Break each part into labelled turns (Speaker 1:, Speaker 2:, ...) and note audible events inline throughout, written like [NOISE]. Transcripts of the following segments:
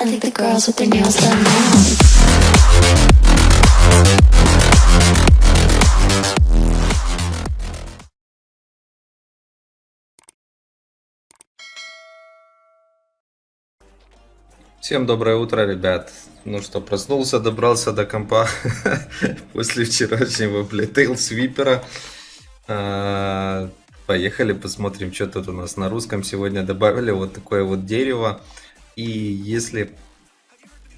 Speaker 1: I think the girls with their nails done now.
Speaker 2: Всем доброе утро, ребят. Ну что, проснулся, добрался до компа [LAUGHS] после вчерашнего, блядь, тейл-свипера. А, Поехали, посмотрим, что тут у нас на русском сегодня добавили. Вот такое вот дерево. И если,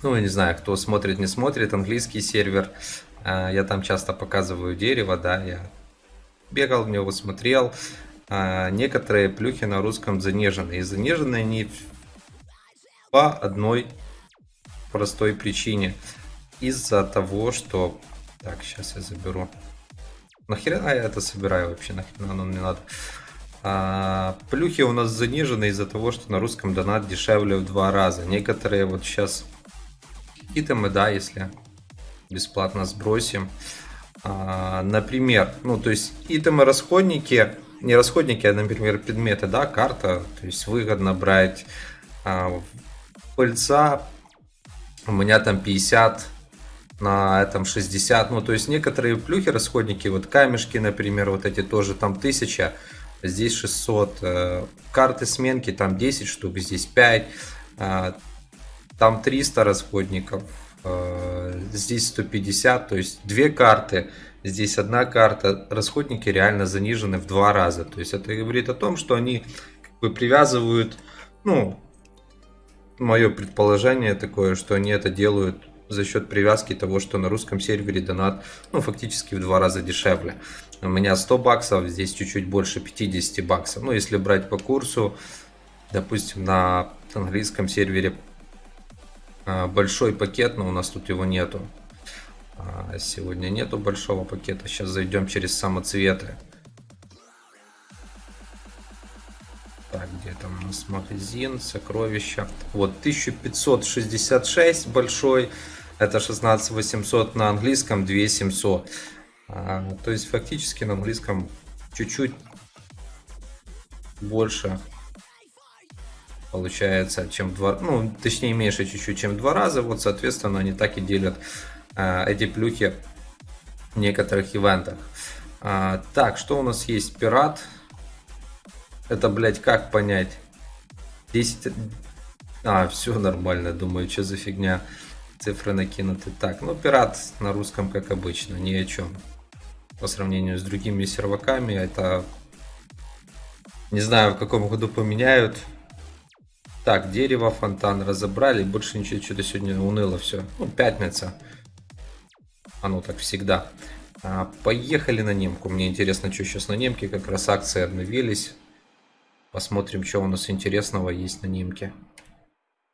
Speaker 2: ну, я не знаю, кто смотрит, не смотрит, английский сервер, а, я там часто показываю дерево, да, я бегал в него, смотрел. А, Некоторые плюхи на русском занижены. И занижены они по одной простой причине. Из-за того, что... Так, сейчас я заберу. Нахрена я это собираю вообще? Нахрена оно мне надо? А, плюхи у нас занижены из-за того, что на русском донат дешевле в два раза. Некоторые вот сейчас итемы, да, если бесплатно сбросим. А, например, ну то есть итемы расходники, не расходники, а, например, предметы, да, карта, то есть выгодно брать а, пыльца, у меня там 50, на этом 60, ну то есть некоторые плюхи, расходники, вот камешки, например, вот эти тоже там 1000, здесь 600, э, карты сменки там 10 штук, здесь 5, э, там 300 расходников, э, здесь 150, то есть две карты, здесь одна карта, расходники реально занижены в два раза, то есть это говорит о том, что они как бы привязывают, ну, мое предположение такое, что они это делают за счет привязки того, что на русском сервере донат, ну, фактически в два раза дешевле. У меня 100 баксов, здесь чуть-чуть больше 50 баксов. Ну, если брать по курсу, допустим, на английском сервере а, большой пакет, но у нас тут его нету. А, сегодня нету большого пакета. Сейчас зайдем через самоцветы. Так, где там у нас магазин, сокровища. Вот, 1566 большой. Это 16800 на английском, 2700. А, то есть, фактически на английском чуть-чуть больше получается, чем два, ну, точнее, меньше чуть-чуть, чем два раза. Вот, соответственно, они так и делят а, эти плюхи в некоторых ивентах. А, так, что у нас есть? Пират. Это, блядь, как понять? 10... А, все нормально, думаю, что за фигня. Цифры накинуты. Так, ну, пират на русском, как обычно, ни о чем. По сравнению с другими серваками, это... Не знаю, в каком году поменяют. Так, дерево, фонтан разобрали. Больше ничего, что-то сегодня уныло все. Ну, пятница. Оно так всегда. А, поехали на немку. Мне интересно, что сейчас на немке. Как раз акции обновились. Посмотрим, что у нас интересного есть на немке.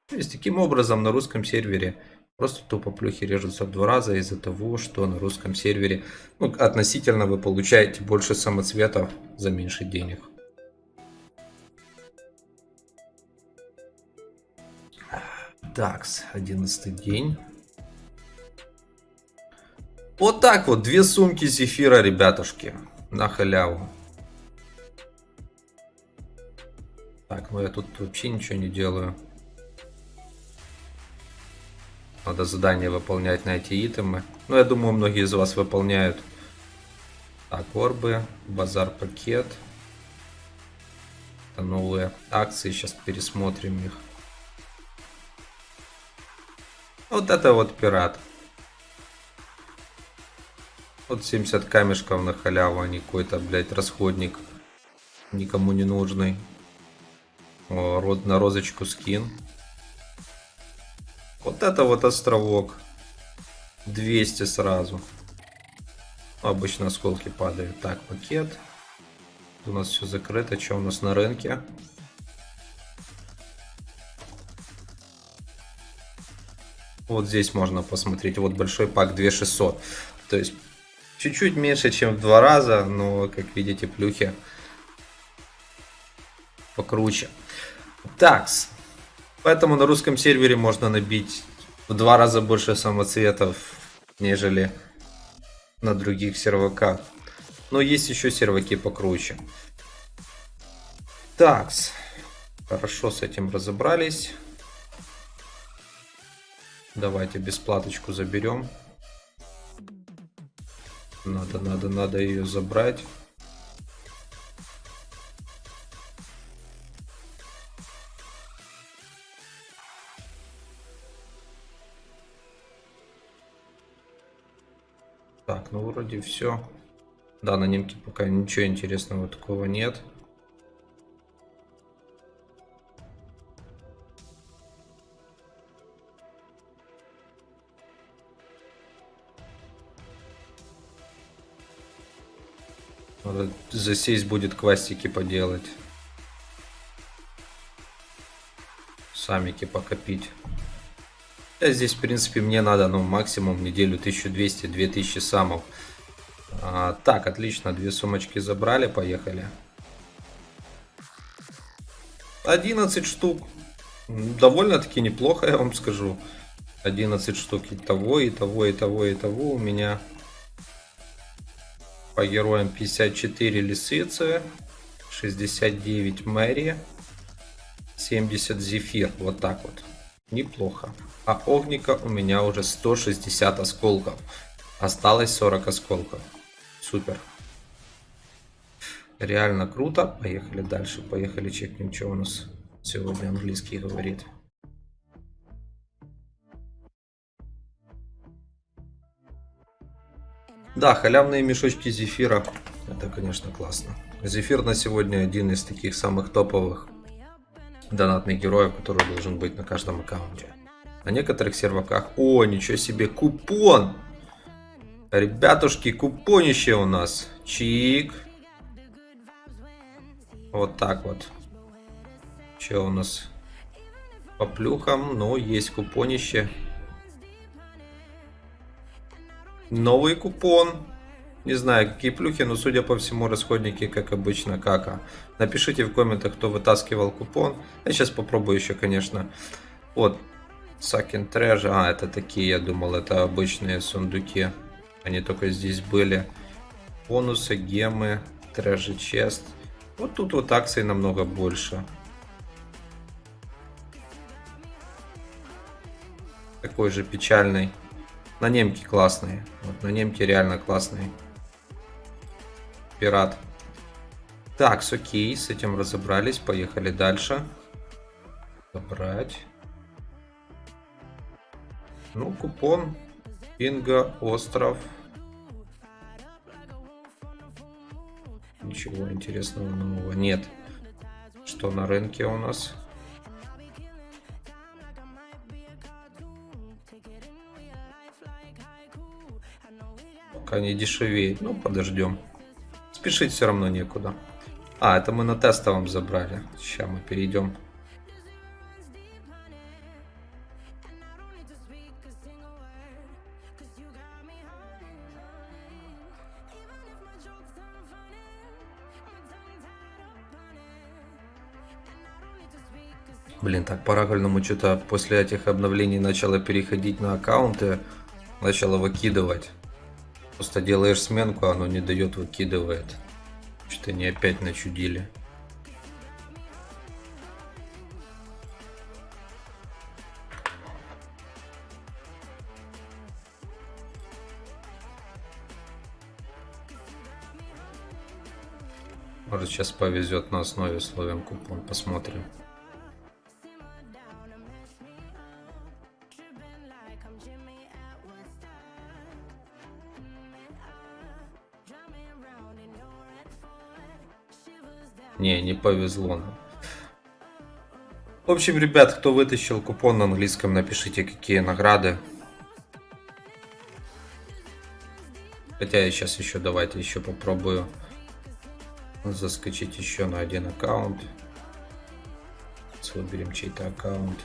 Speaker 2: То есть, таким образом, на русском сервере просто тупо плюхи режутся в два раза из-за того, что на русском сервере ну, относительно вы получаете больше самоцветов за меньше денег. Такс, 11 день. Вот так вот, две сумки зефира, ребятушки, на халяву. Так, ну я тут вообще ничего не делаю. Надо задание выполнять на эти итемы. Ну, я думаю, многие из вас выполняют. Так, орбы, базар пакет. Это новые акции, сейчас пересмотрим их. Вот это вот пират. Вот 70 камешков на халяву, а не какой-то, блядь, расходник. Никому не нужный. О, на розочку скин. Вот это вот островок. 200 сразу. Обычно осколки падают. Так, пакет. У нас все закрыто. Что у нас на рынке? Вот здесь можно посмотреть. Вот большой пак 2600. То есть чуть-чуть меньше, чем в два раза. Но, как видите, плюхи покруче. Такс. Поэтому на русском сервере можно набить в два раза больше самоцветов, нежели на других серваках. Но есть еще серваки покруче. Такс. Хорошо с этим разобрались. Давайте бесплаточку заберем. Надо, надо, надо ее забрать. Так, ну вроде все. Да, на немке пока ничего интересного такого нет. Надо засесть будет квастики поделать. Самики покопить. Я здесь, в принципе, мне надо, ну, максимум неделю 1200-2000 самов. А, так, отлично, две сумочки забрали, поехали. 11 штук. Довольно-таки неплохо, я вам скажу. 11 штук и того, и того, и того, и того у меня по героям 54 лисицы, 69 Мэри, 70 Зефир. Вот так вот. Неплохо. А огника у меня уже 160 осколков. Осталось 40 осколков. Супер. Реально круто. Поехали дальше. Поехали чекнем, что у нас сегодня английский говорит. Да, халявные мешочки зефира. Это, конечно, классно. Зефир на сегодня один из таких самых топовых донатных героев, который должен быть на каждом аккаунте. На некоторых серваках... О, ничего себе, купон! Ребятушки, купонище у нас. Чик. Вот так вот. Что у нас? По плюхам, ну, есть купонище. Новый купон. Не знаю, какие плюхи, но судя по всему, расходники, как обычно, кака. Напишите в комментах, кто вытаскивал купон. Я сейчас попробую еще, конечно. Вот, Сакин Treasure. А, это такие, я думал, это обычные сундуки. Они только здесь были. Бонусы, гемы, Treasure Chest. Вот тут вот акций намного больше. Такой же печальный. На немке классные. Вот на немке реально классные. Пират. Так, с окей, с этим разобрались. Поехали дальше. Забрать. Ну, купон. Пинга, остров. Ничего интересного нового нет. Что на рынке у нас? Пока не дешевеет. Ну, подождем. Спешить все равно некуда. А, это мы на тестовом забрали. Сейчас мы перейдем. Блин, так по рагульному что-то после этих обновлений начало переходить на аккаунты, начало выкидывать. Просто делаешь сменку, оно не дает, выкидывает. Что-то они опять начудили. Может сейчас повезет на основе словен купон, посмотрим. Не, не повезло нам. В общем, ребят, кто вытащил купон на английском, напишите, какие награды. Хотя я сейчас еще, давайте еще попробую заскочить еще на один аккаунт. Выберем чей-то аккаунт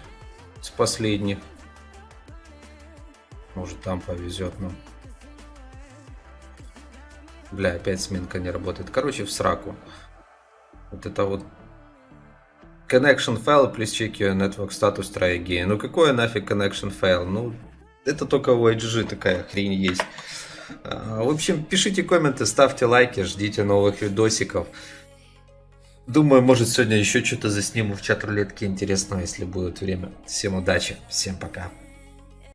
Speaker 2: с последних. Может там повезет нам. Бля, опять сменка не работает. Короче, в сраку. Это вот connection fail, check your network status, try again. Ну какое нафиг connection fail? Ну, это только у HG такая хрень есть. А, в общем, пишите комменты, ставьте лайки, ждите новых видосиков. Думаю, может сегодня еще что-то засниму в чат рулетке интересного, если будет время. Всем удачи, всем пока.